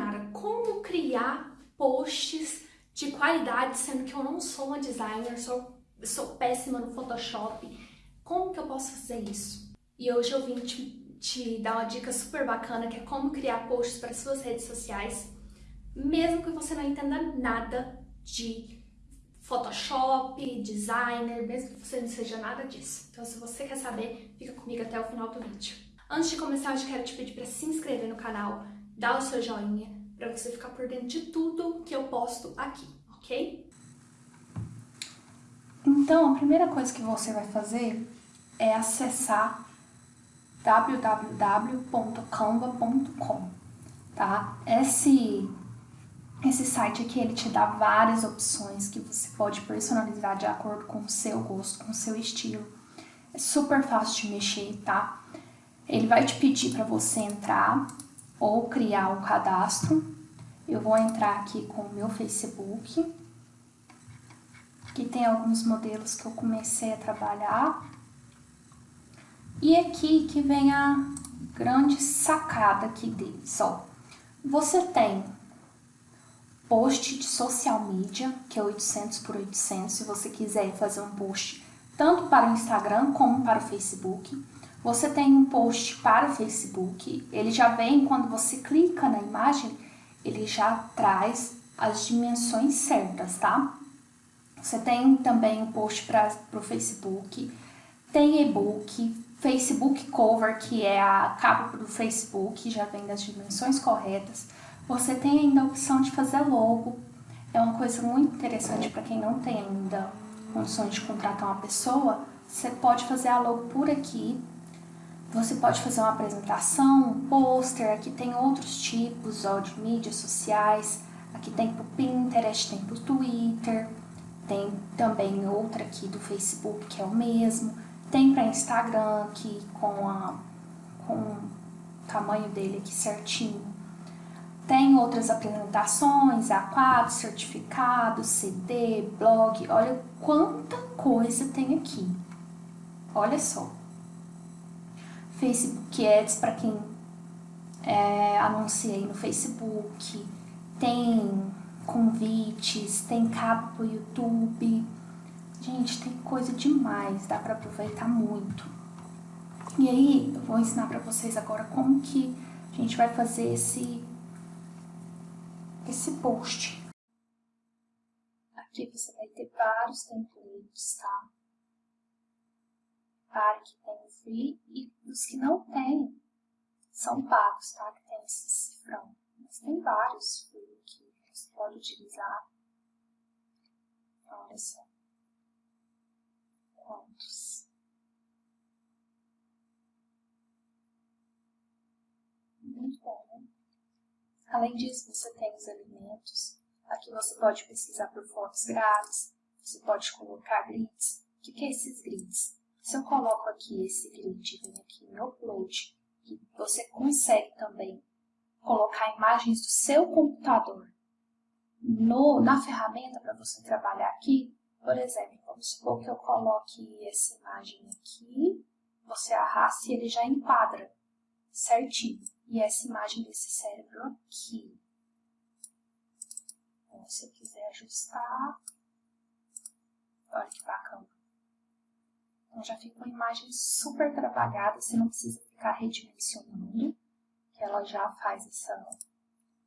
Nara, como criar posts de qualidade, sendo que eu não sou uma designer, sou, sou péssima no Photoshop. Como que eu posso fazer isso? E hoje eu vim te, te dar uma dica super bacana, que é como criar posts para suas redes sociais, mesmo que você não entenda nada de Photoshop, designer, mesmo que você não seja nada disso. Então se você quer saber, fica comigo até o final do vídeo. Antes de começar, eu já quero te pedir para se inscrever no canal, dar o seu joinha, para você ficar por dentro de tudo que eu posto aqui, ok? Então, a primeira coisa que você vai fazer é acessar www.canva.com, tá? Esse esse site aqui, ele te dá várias opções que você pode personalizar de acordo com o seu gosto, com o seu estilo. É super fácil de mexer, tá? Ele vai te pedir para você entrar ou criar um cadastro. Eu vou entrar aqui com o meu Facebook. Aqui tem alguns modelos que eu comecei a trabalhar. E aqui que vem a grande sacada aqui deles, ó. Você tem post de social media, que é 800 por 800, se você quiser fazer um post tanto para o Instagram como para o Facebook. Você tem um post para o Facebook, ele já vem quando você clica na imagem, ele já traz as dimensões certas, tá? Você tem também um post para o Facebook, tem e-book, Facebook Cover, que é a capa do Facebook, já vem das dimensões corretas. Você tem ainda a opção de fazer logo. É uma coisa muito interessante para quem não tem ainda condições de contratar uma pessoa. Você pode fazer a logo por aqui. Você pode fazer uma apresentação, um pôster. Aqui tem outros tipos ó, de mídias sociais. Aqui tem para o Pinterest, tem para o Twitter. Tem também outra aqui do Facebook, que é o mesmo. Tem para Instagram, aqui com, a, com o tamanho dele aqui certinho. Tem outras apresentações, A4, certificado, CD, blog. Olha quanta coisa tem aqui. Olha só. Facebook Ads para quem é, anunciei no Facebook. Tem convites, tem cabo pro YouTube. Gente, tem coisa demais, dá para aproveitar muito. E aí, eu vou ensinar para vocês agora como que a gente vai fazer esse esse post. Aqui você vai ter vários templates, tá? Para que free e os que não tem são pagos, tá? Que tem esse cifrão. Mas tem vários free que você pode utilizar. Olha só. Quantos? Muito bom, né? Além disso, você tem os alimentos. Aqui você pode pesquisar por fotos grátis, você pode colocar grids. O que é esses grids? Se eu coloco aqui esse grid venho aqui em Upload, você consegue também colocar imagens do seu computador no, na ferramenta para você trabalhar aqui. Por exemplo, vamos supor que eu coloque essa imagem aqui, você arrasta e ele já enquadra certinho e essa imagem desse cérebro aqui. Então, se eu quiser ajustar, olha que bacana. Então já fica uma imagem super trabalhada, você não precisa ficar redimensionando, que ela já faz essa,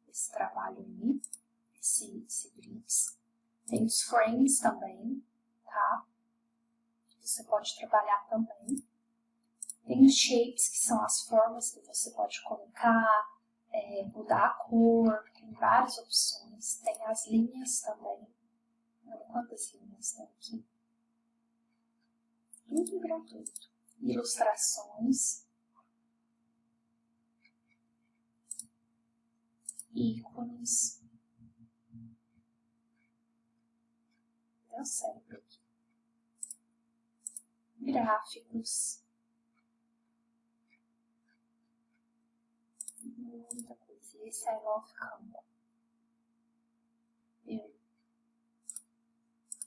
esse trabalho aí, esse, esse grids. Tem os frames também, tá? Você pode trabalhar também. Tem os shapes, que são as formas que você pode colocar, é, mudar a cor, tem várias opções. Tem as linhas também. Olha quantas linhas tem aqui. Tudo gratuito. Ilustrações. Ícones. Deu certo aqui. Gráficos. muita coisa. Esse I love Canva.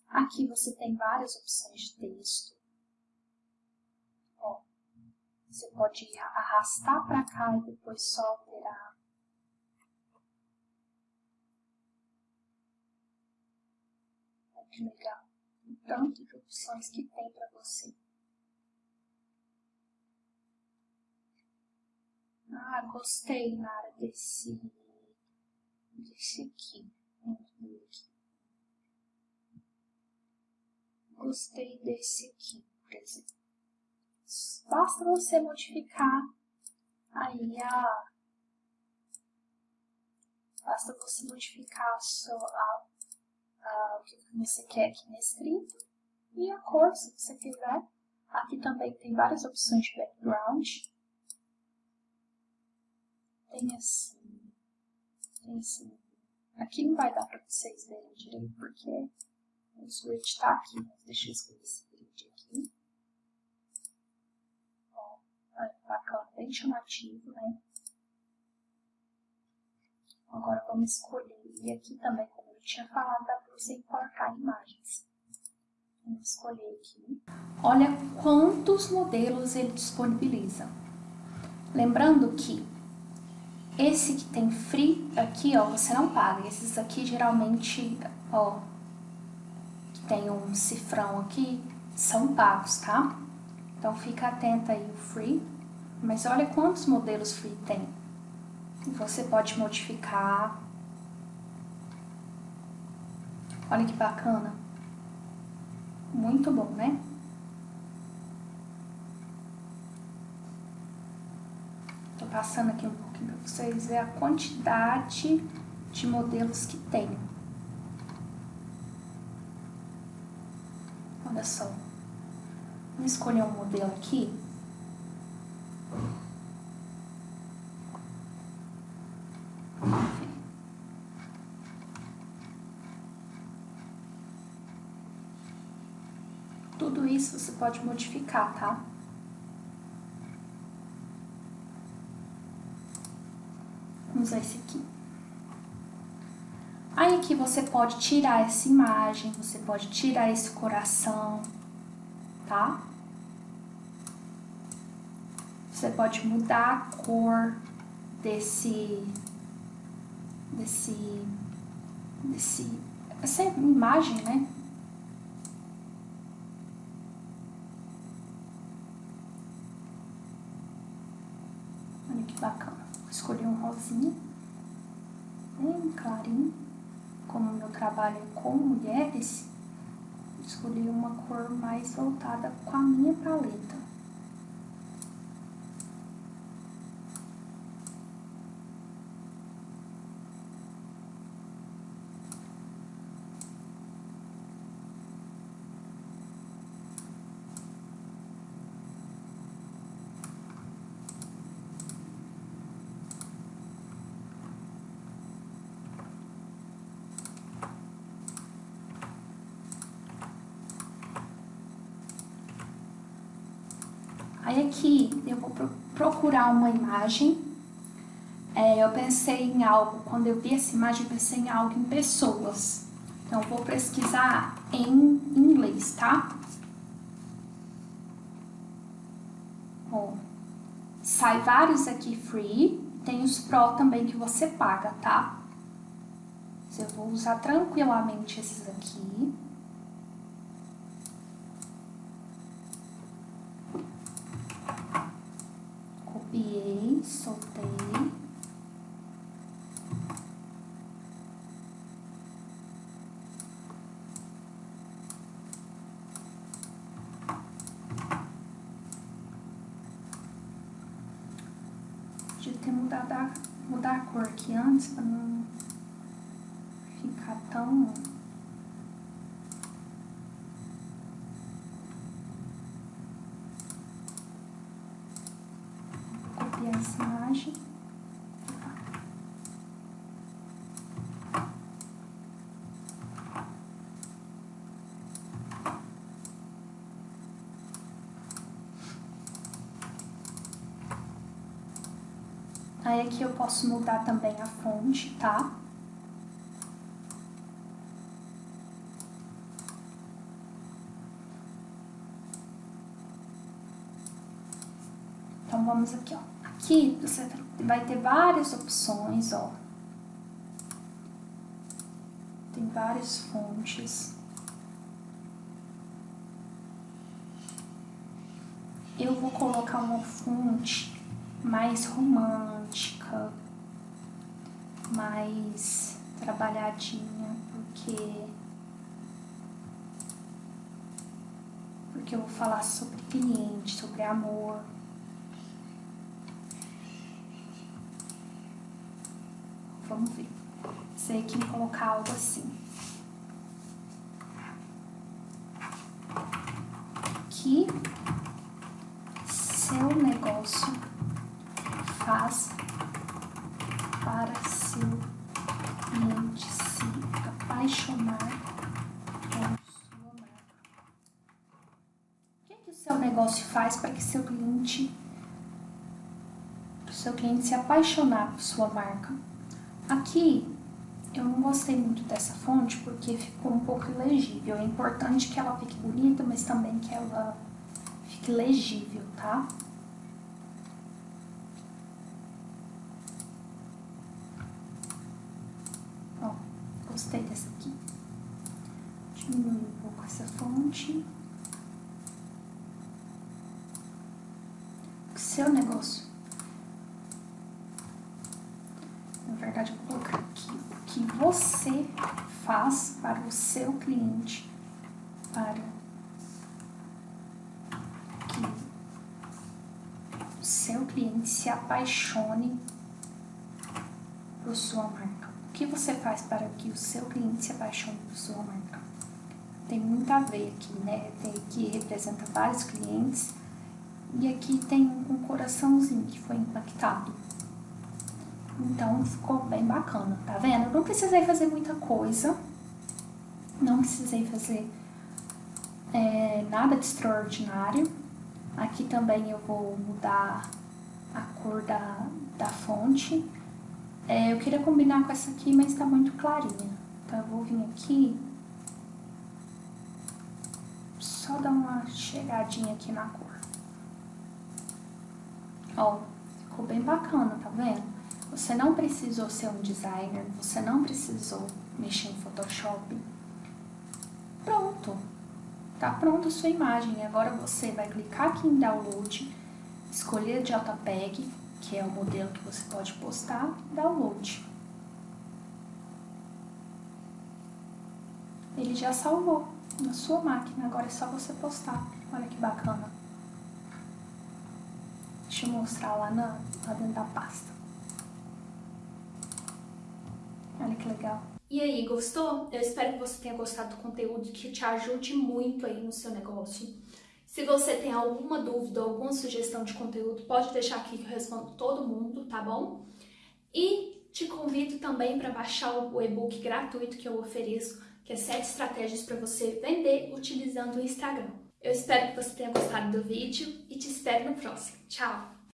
Aqui você tem várias opções de texto. Você pode arrastar para cá e depois só alterar. Olha que legal. O tanto de opções que tem para você. Ah, gostei na área desse, desse aqui. Gostei desse aqui, por exemplo. Basta você modificar aí a... Basta você modificar a sua, a, a, o que você quer aqui na escrita e a cor, se você quiser. Aqui também tem várias opções de background. Tem assim, tem assim. Aqui não vai dar para vocês verem direito porque o switch está aqui, mas deixa eu escolher esse grid aqui. Ó, bacana, bem chamativo, né? Agora vamos escolher. E aqui também, como eu tinha falado, dá para você importar imagens. Vamos escolher aqui. Olha quantos modelos ele disponibiliza. Lembrando que esse que tem free aqui, ó, você não paga. Esses aqui geralmente, ó, que tem um cifrão aqui, são pagos, tá? Então fica atenta aí o free. Mas olha quantos modelos free tem. Você pode modificar. Olha que bacana. Muito bom, né? Tô passando aqui um pouquinho para vocês verem a quantidade de modelos que tem. Olha só. Vou escolher um modelo aqui. Tudo isso você pode modificar, tá? Vamos usar esse aqui. Aí aqui você pode tirar essa imagem, você pode tirar esse coração, tá? Você pode mudar a cor desse, desse, desse, essa imagem, né? Olha que bacana. Escolhi um rosinha, bem clarinho. Como meu trabalho é com mulheres, escolhi uma cor mais voltada com a minha paleta. Aí aqui eu vou procurar uma imagem. É, eu pensei em algo, quando eu vi essa imagem, eu pensei em algo em pessoas. Então, vou pesquisar em inglês, tá? Sai vários aqui free, tem os pro também que você paga, tá? Eu vou usar tranquilamente esses aqui. Copiei, soltei. Podia ter mudado a, mudar a cor aqui antes para não ficar tão Aí aqui eu posso mudar também a fonte, tá? Então vamos aqui, ó. Aqui você vai ter várias opções, ó. Tem várias fontes. Eu vou colocar uma fonte mais romana mais trabalhadinha, porque porque eu vou falar sobre cliente, sobre amor. Vamos ver. Sei que colocar algo assim. Que para que seu cliente, seu cliente se apaixonar por sua marca? Aqui eu não gostei muito dessa fonte porque ficou um pouco ilegível. É importante que ela fique bonita, mas também que ela fique legível, tá? Ó, gostei dessa aqui. Diminui um pouco essa fonte. Seu negócio verdade, vou colocar aqui o que você faz para o seu cliente, para que o seu cliente se apaixone por sua marca. O que você faz para que o seu cliente se apaixone por sua marca? Tem muito a ver aqui, né? Tem aqui representa vários clientes e aqui tem um coraçãozinho que foi impactado. Então ficou bem bacana, tá vendo? não precisei fazer muita coisa, não precisei fazer é, nada de extraordinário. Aqui também eu vou mudar a cor da, da fonte. É, eu queria combinar com essa aqui, mas tá muito clarinha. Então eu vou vir aqui, só dar uma chegadinha aqui na cor. Ó, ficou bem bacana, tá vendo? Você não precisou ser um designer, você não precisou mexer em Photoshop. Pronto, tá pronta a sua imagem. Agora você vai clicar aqui em download, escolher JPEG, que é o modelo que você pode postar, download. Ele já salvou na sua máquina, agora é só você postar. Olha que bacana. Eu mostrar lá, na, lá dentro da pasta. Olha que legal. E aí, gostou? Eu espero que você tenha gostado do conteúdo que te ajude muito aí no seu negócio. Se você tem alguma dúvida, alguma sugestão de conteúdo, pode deixar aqui que eu respondo todo mundo, tá bom? E te convido também para baixar o e-book gratuito que eu ofereço, que é 7 estratégias para você vender utilizando o Instagram. Eu espero que você tenha gostado do vídeo e te espero no próximo. Tchau!